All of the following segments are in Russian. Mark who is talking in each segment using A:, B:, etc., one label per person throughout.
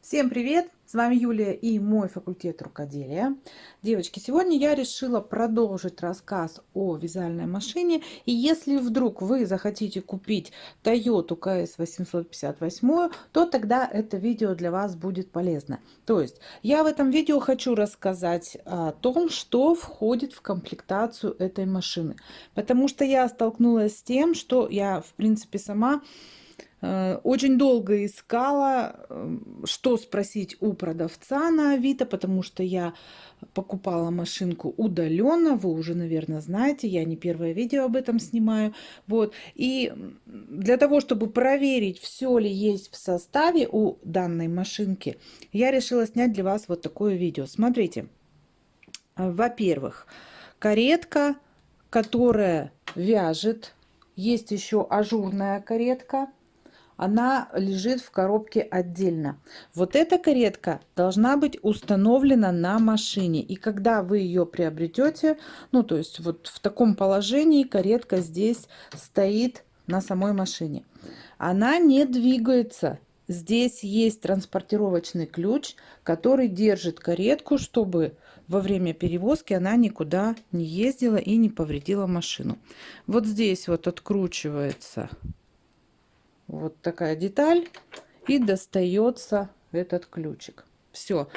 A: Всем привет! С вами Юлия и мой факультет рукоделия. Девочки, сегодня я решила продолжить рассказ о вязальной машине. И если вдруг вы захотите купить Toyota KS 858, то тогда это видео для вас будет полезно. То есть я в этом видео хочу рассказать о том, что входит в комплектацию этой машины. Потому что я столкнулась с тем, что я в принципе сама очень долго искала, эм, что спросить у продавца на Авито, потому что я покупала машинку удаленно. Вы уже, наверное, знаете, я не первое видео об этом снимаю. Вот. И для того, чтобы проверить, все ли есть в составе у данной машинки, я решила снять для вас вот такое видео. Смотрите. Во-первых, каретка, которая вяжет. Есть еще ажурная каретка она лежит в коробке отдельно. Вот эта каретка должна быть установлена на машине. И когда вы ее приобретете, ну то есть вот в таком положении каретка здесь стоит на самой машине. Она не двигается. Здесь есть транспортировочный ключ, который держит каретку, чтобы во время перевозки она никуда не ездила и не повредила машину. Вот здесь вот откручивается вот такая деталь. И достается этот ключик. Все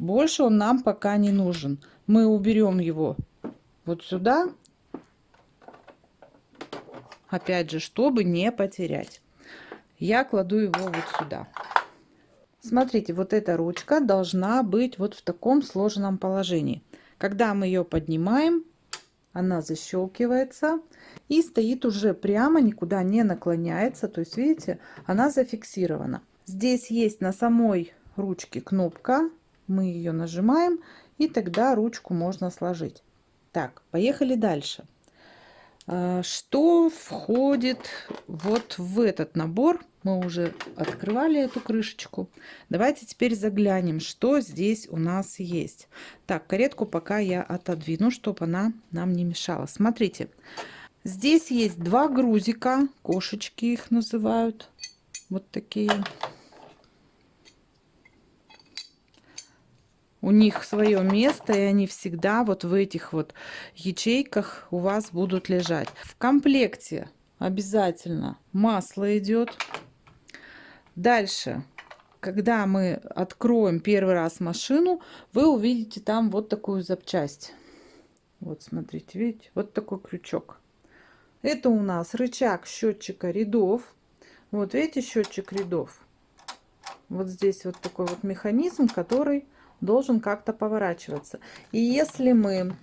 A: больше он нам пока не нужен. Мы уберем его вот сюда. Опять же чтобы не потерять. Я кладу его вот сюда. Смотрите вот эта ручка должна быть вот в таком сложенном положении. Когда мы ее поднимаем она защелкивается и стоит уже прямо, никуда не наклоняется. То есть, видите, она зафиксирована. Здесь есть на самой ручке кнопка. Мы ее нажимаем, и тогда ручку можно сложить. Так, поехали дальше. А, что входит вот в этот набор? Мы уже открывали эту крышечку. Давайте теперь заглянем, что здесь у нас есть. Так, каретку пока я отодвину, чтобы она нам не мешала. Смотрите, здесь есть два грузика, кошечки их называют. Вот такие. У них свое место, и они всегда вот в этих вот ячейках у вас будут лежать. В комплекте обязательно масло идет Дальше, когда мы откроем первый раз машину, вы увидите там вот такую запчасть. Вот смотрите, видите, вот такой крючок. Это у нас рычаг счетчика рядов. Вот видите, счетчик рядов. Вот здесь вот такой вот механизм, который должен как-то поворачиваться. И если мы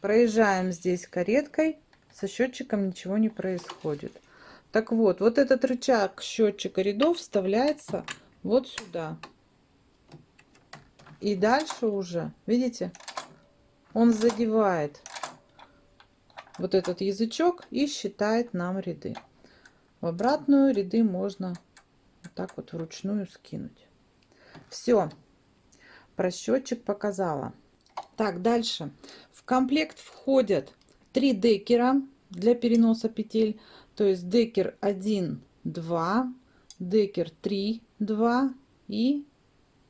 A: проезжаем здесь кареткой, со счетчиком ничего не происходит. Так вот, вот этот рычаг счетчика рядов вставляется вот сюда. И дальше уже, видите, он задевает вот этот язычок и считает нам ряды. В обратную ряды можно вот так вот вручную скинуть. Все, про счетчик показала. Так, дальше. В комплект входят три декера для переноса петель. То есть декер 1, 2, декер 3, 2 и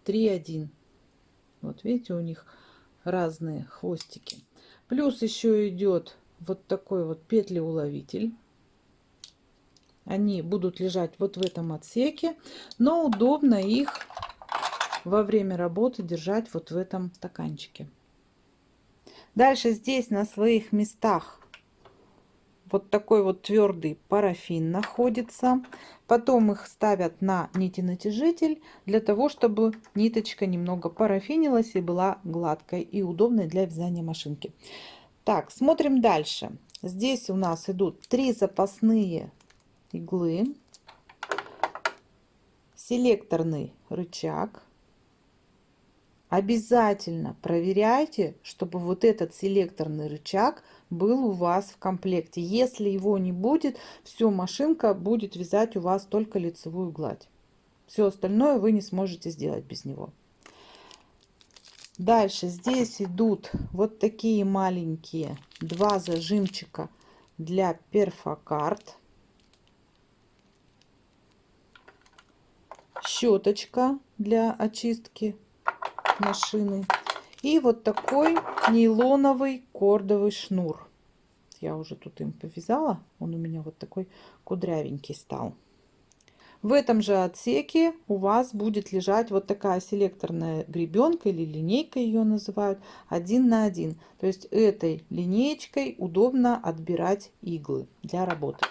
A: 3, 1. Вот видите, у них разные хвостики. Плюс еще идет вот такой вот петли-уловитель. Они будут лежать вот в этом отсеке, но удобно их во время работы держать вот в этом стаканчике. Дальше здесь на своих местах вот такой вот твердый парафин находится. Потом их ставят на нити-натяжитель для того, чтобы ниточка немного парафинилась и была гладкой и удобной для вязания машинки. Так, смотрим дальше. Здесь у нас идут три запасные иглы, селекторный рычаг. Обязательно проверяйте, чтобы вот этот селекторный рычаг был у вас в комплекте. Если его не будет, все, машинка будет вязать у вас только лицевую гладь. Все остальное вы не сможете сделать без него. Дальше здесь идут вот такие маленькие два зажимчика для перфокарт. щеточка для очистки машины и вот такой нейлоновый кордовый шнур. Я уже тут им повязала, он у меня вот такой кудрявенький стал. В этом же отсеке у вас будет лежать вот такая селекторная гребенка или линейка ее называют один на один. То есть этой линеечкой удобно отбирать иглы для работы.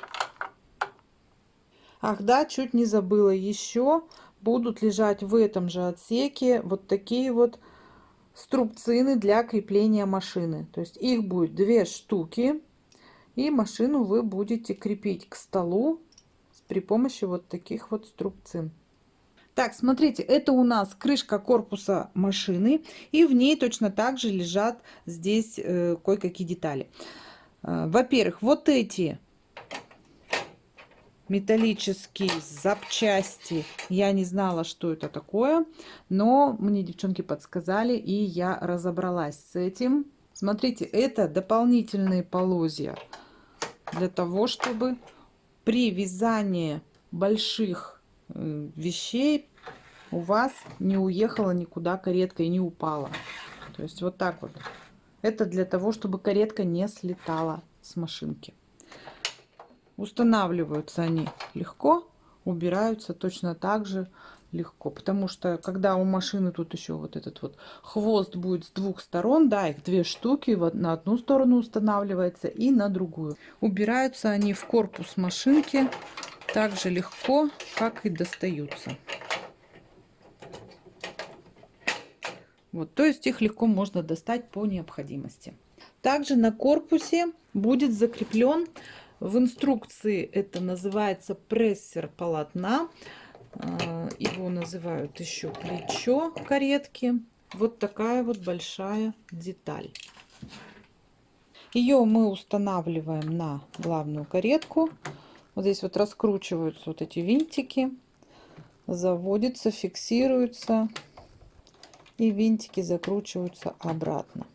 A: Ах да, чуть не забыла еще будут лежать в этом же отсеке вот такие вот струбцины для крепления машины. То есть их будет две штуки. И машину вы будете крепить к столу при помощи вот таких вот струбцин. Так, смотрите, это у нас крышка корпуса машины, и в ней точно так же лежат здесь э, кое-какие детали. Э, Во-первых, вот эти металлические запчасти. Я не знала, что это такое, но мне девчонки подсказали, и я разобралась с этим. Смотрите, это дополнительные полозья для того, чтобы при вязании больших э, вещей у вас не уехала никуда каретка и не упала. То есть вот так вот. Это для того, чтобы каретка не слетала с машинки. Устанавливаются они легко, убираются точно так же легко. Потому что когда у машины тут еще вот этот вот хвост будет с двух сторон, да, их две штуки, вот на одну сторону устанавливается и на другую. Убираются они в корпус машинки так же легко, как и достаются. Вот, то есть их легко можно достать по необходимости. Также на корпусе будет закреплен в инструкции это называется прессер полотна а, его называют еще плечо каретки. Вот такая вот большая деталь. Ее мы устанавливаем на главную каретку. Вот здесь вот раскручиваются вот эти винтики. Заводится, фиксируется. И винтики закручиваются обратно.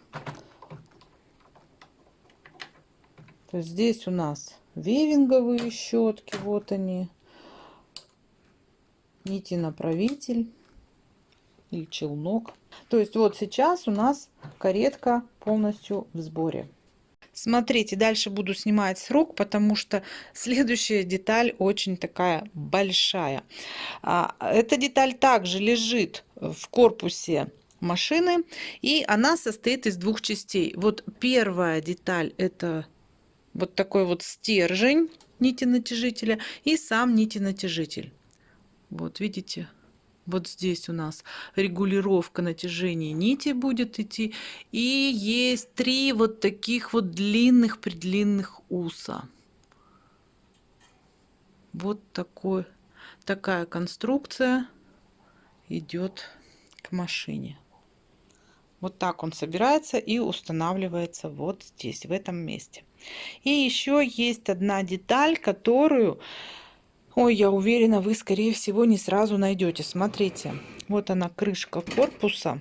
A: То есть здесь у нас вевинговые щетки. Вот они нити направитель или челнок. То есть вот сейчас у нас каретка полностью в сборе. Смотрите, дальше буду снимать с рук, потому что следующая деталь очень такая большая. А, эта деталь также лежит в корпусе машины, и она состоит из двух частей. Вот первая деталь это вот такой вот стержень нити натяжителя и сам нити натяжитель. Вот видите, вот здесь у нас регулировка натяжения нити будет идти. И есть три вот таких вот длинных предлинных уса. Вот такой, такая конструкция идет к машине. Вот так он собирается и устанавливается вот здесь, в этом месте. И еще есть одна деталь, которую Ой, я уверена, вы, скорее всего, не сразу найдете. Смотрите, вот она, крышка корпуса.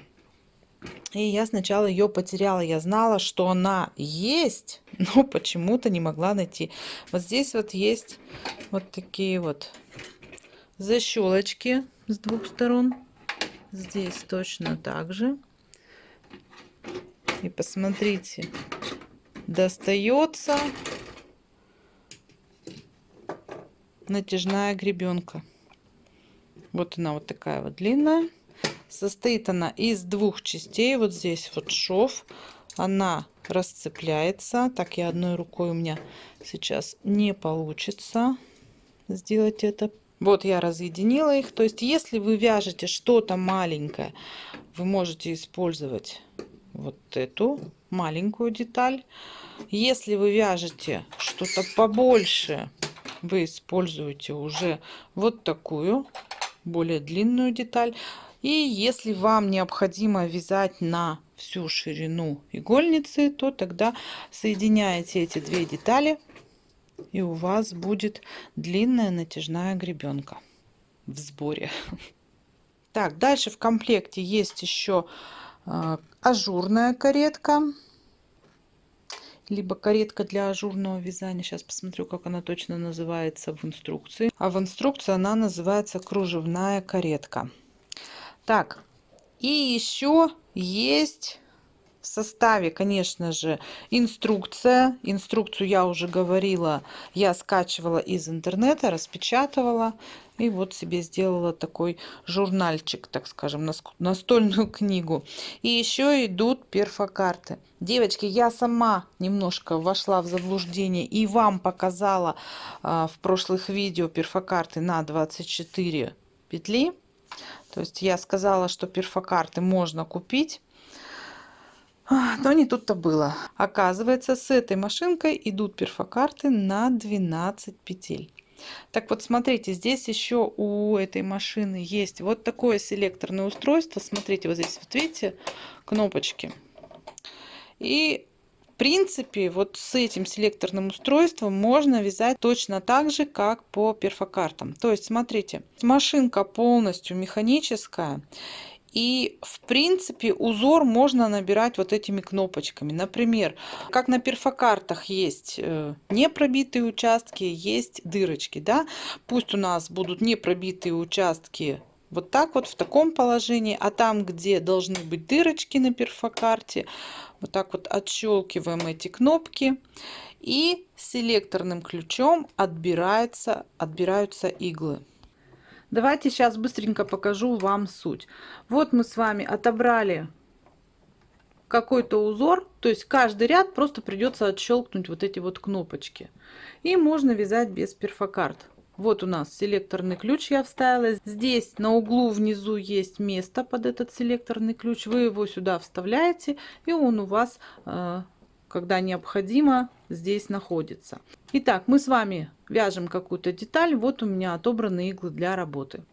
A: И я сначала ее потеряла. Я знала, что она есть, но почему-то не могла найти. Вот здесь вот есть вот такие вот защелочки с двух сторон. Здесь точно так же. И посмотрите, достается натяжная гребенка. Вот она вот такая вот длинная. Состоит она из двух частей. Вот здесь вот шов. Она расцепляется. Так, я одной рукой у меня сейчас не получится сделать это. Вот я разъединила их. То есть, если вы вяжете что-то маленькое, вы можете использовать вот эту маленькую деталь. Если вы вяжете что-то побольше, вы используете уже вот такую более длинную деталь. И если вам необходимо вязать на всю ширину игольницы, то тогда соединяете эти две детали, и у вас будет длинная натяжная гребенка в сборе. Так, дальше в комплекте есть еще ажурная каретка. либо каретка для ажурного вязания. Сейчас посмотрю, как она точно называется в инструкции. А в инструкции она называется кружевная каретка. Так, и еще есть составе, конечно же, инструкция. Инструкцию я уже говорила, я скачивала из интернета, распечатывала. И вот себе сделала такой журнальчик, так скажем, настольную книгу. И еще идут перфокарты. Девочки, я сама немножко вошла в заблуждение и вам показала а, в прошлых видео перфокарты на 24 петли. То есть я сказала, что перфокарты можно купить. Но не тут-то было. Оказывается, с этой машинкой идут перфокарты на 12 петель. Так вот, смотрите, здесь еще у этой машины есть вот такое селекторное устройство. Смотрите, вот здесь, вот видите, кнопочки. И в принципе, вот с этим селекторным устройством можно вязать точно так же, как по перфокартам. То есть, смотрите, машинка полностью механическая. И, в принципе, узор можно набирать вот этими кнопочками. Например, как на перфокартах есть э, непробитые участки, есть дырочки. Да? Пусть у нас будут непробитые участки вот так вот в таком положении, а там, где должны быть дырочки на перфокарте, вот так вот отщелкиваем эти кнопки и селекторным ключом отбираются иглы. Давайте сейчас быстренько покажу вам суть. Вот мы с вами отобрали какой-то узор, то есть каждый ряд просто придется отщелкнуть вот эти вот кнопочки. И можно вязать без перфокарт. Вот у нас селекторный ключ я вставила. Здесь на углу внизу есть место под этот селекторный ключ. Вы его сюда вставляете, и он у вас, э, когда необходимо, здесь находится. Итак, мы с вами вяжем какую-то деталь. Вот у меня отобраны иглы для работы.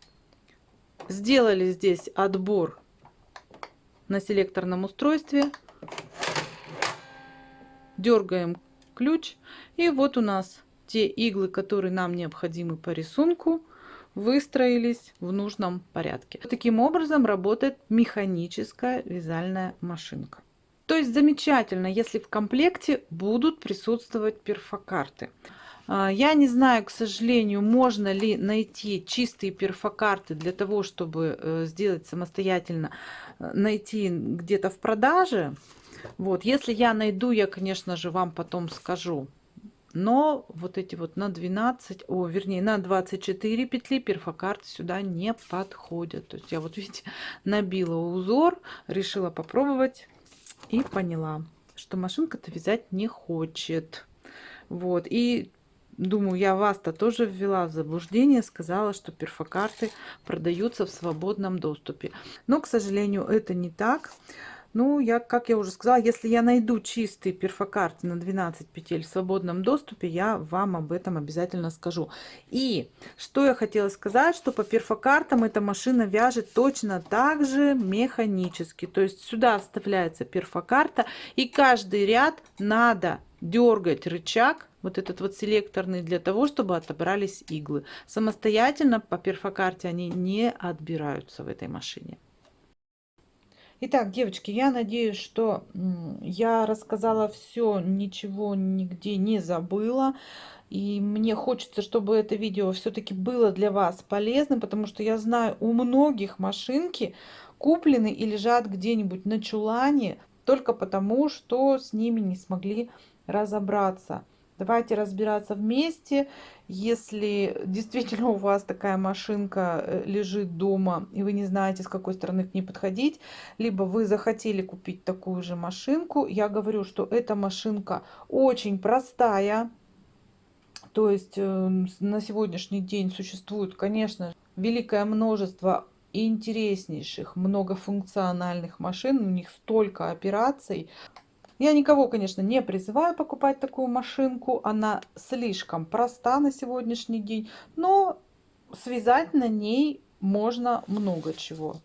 A: Сделали здесь отбор на селекторном устройстве. Дергаем ключ. И вот у нас те иглы, которые нам необходимы по рисунку, выстроились в нужном порядке. Таким образом работает механическая вязальная машинка. То есть замечательно, если в комплекте будут присутствовать перфокарты. А, я не знаю, к сожалению, можно ли найти чистые перфокарты для того, чтобы э, сделать самостоятельно, э, найти где-то в продаже. Вот, если я найду, я, конечно же, вам потом скажу. Но вот эти вот на 12, о, вернее, на 24 петли перфокарты сюда не подходят. То есть я вот, видите, набила узор, решила попробовать и поняла, что машинка-то вязать не хочет. Вот, и думаю, я вас-то тоже ввела в заблуждение, сказала, что перфокарты продаются в свободном доступе. Но, к сожалению, это не так. Ну, я, как я уже сказала, если я найду чистые перфокарты на 12 петель в свободном доступе, я вам об этом обязательно скажу. И что я хотела сказать, что по перфокартам эта машина вяжет точно так же механически. То есть сюда вставляется перфокарта, и каждый ряд надо дергать рычаг, вот этот вот селекторный, для того, чтобы отобрались иглы. Самостоятельно по перфокарте они не отбираются в этой машине. Итак, девочки, я надеюсь, что я рассказала все, ничего нигде не забыла. И мне хочется, чтобы это видео все-таки было для вас полезным, потому что я знаю, у многих машинки куплены и лежат где-нибудь на чулане только потому, что с ними не смогли разобраться. Давайте разбираться вместе. Если действительно у вас такая машинка э, лежит дома, и вы не знаете, с какой стороны к ней подходить, либо вы захотели купить такую же машинку, я говорю, что эта машинка очень простая. То есть э, на сегодняшний день существует, конечно, великое множество интереснейших, многофункциональных машин. У них столько операций. Я никого, конечно, не призываю покупать такую машинку. Она слишком проста на сегодняшний день. Но связать на ней можно много чего.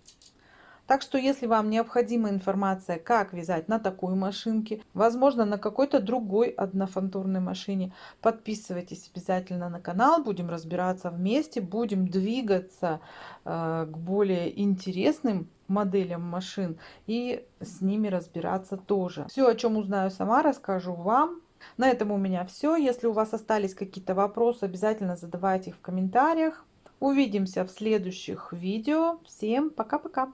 A: Так что, если вам необходима информация, как вязать на такой машинке, возможно, на какой-то другой однофантурной машине, подписывайтесь обязательно на канал, будем разбираться вместе, будем двигаться э, к более интересным моделям машин и с ними разбираться тоже. Все, о чем узнаю сама, расскажу вам. На этом у меня все. Если у вас остались какие-то вопросы, обязательно задавайте их в комментариях. Увидимся в следующих видео. Всем пока-пока!